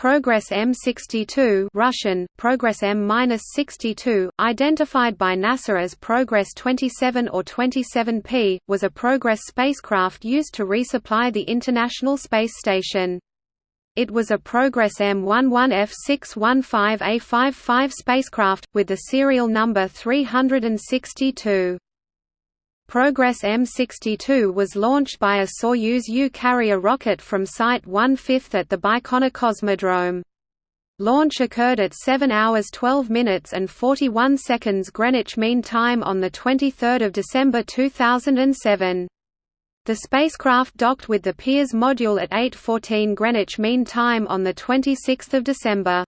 Progress M62 Russian, Progress M-62, identified by NASA as Progress 27 or 27P, was a Progress spacecraft used to resupply the International Space Station. It was a Progress M11F615A55 spacecraft, with the serial number 362. Progress M62 was launched by a Soyuz U carrier rocket from Site 1/5 at the Baikonur Cosmodrome. Launch occurred at 7 hours 12 minutes and 41 seconds Greenwich Mean Time on 23 December 2007. The spacecraft docked with the Pirs module at 8.14 Greenwich Mean Time on 26 December.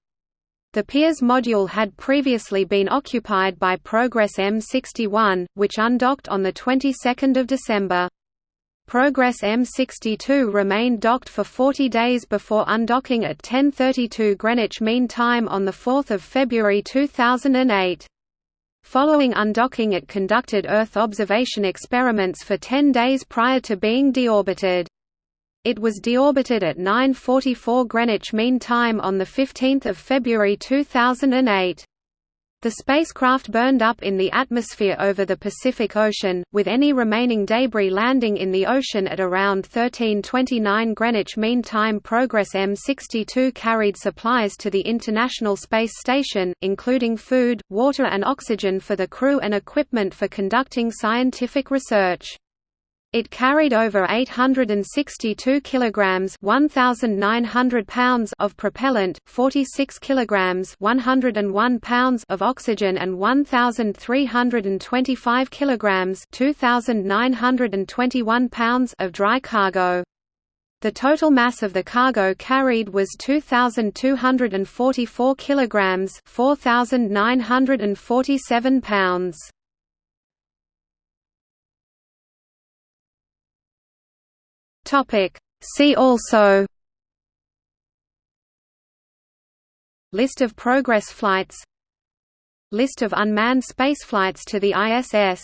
The Pirs module had previously been occupied by Progress M61, which undocked on the 22nd of December. Progress M62 remained docked for 40 days before undocking at 10:32 Greenwich Mean Time on the 4th of February 2008. Following undocking it conducted Earth observation experiments for 10 days prior to being deorbited. It was deorbited at 9:44 Greenwich Mean Time on the 15th of February 2008. The spacecraft burned up in the atmosphere over the Pacific Ocean, with any remaining debris landing in the ocean at around 13:29 Greenwich Mean Time. Progress M62 carried supplies to the International Space Station, including food, water and oxygen for the crew and equipment for conducting scientific research. It carried over 862 kilograms (1900 pounds) of propellant, 46 kilograms (101 pounds) of oxygen and 1325 kilograms (2921 pounds) of dry cargo. The total mass of the cargo carried was 2244 kilograms (4947 pounds). Topic. See also List of Progress flights List of unmanned spaceflights to the ISS